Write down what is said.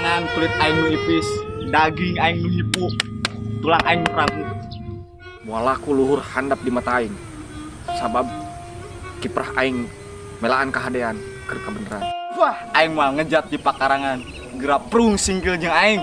tangan kulit aing nu ipis daging aing nu hipu tulang aing nu ragu mualaku luhur handap di mata aing. Sabab kiprah aing melaan kehadean keur kabeneran. Wah aing mah ngejat di pakarangan. Gerak prung single jeung aing.